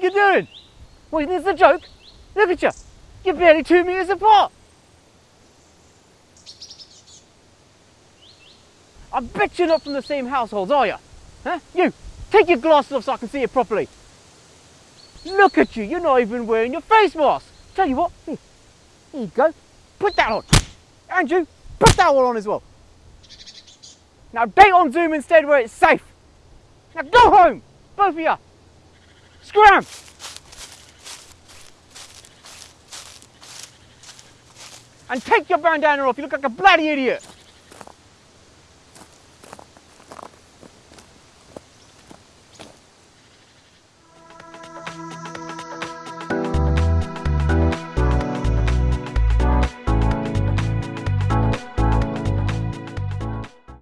think you're doing? What, is this a joke? Look at you. You're barely two metres apart. I bet you're not from the same household, are you? Huh? You, take your glasses off so I can see you properly. Look at you, you're not even wearing your face mask. Tell you what, here, here you go. Put that on. And you, put that one on as well. Now date on Zoom instead where it's safe. Now go home, both of you. Scram! And take your bandana off, you look like a bloody idiot.